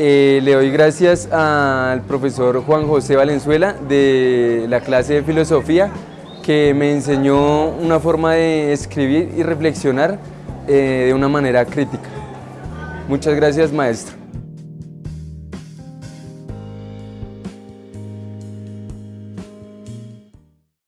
Eh, le doy gracias al profesor Juan José Valenzuela de la clase de filosofía que me enseñó una forma de escribir y reflexionar eh, de una manera crítica. Muchas gracias maestro.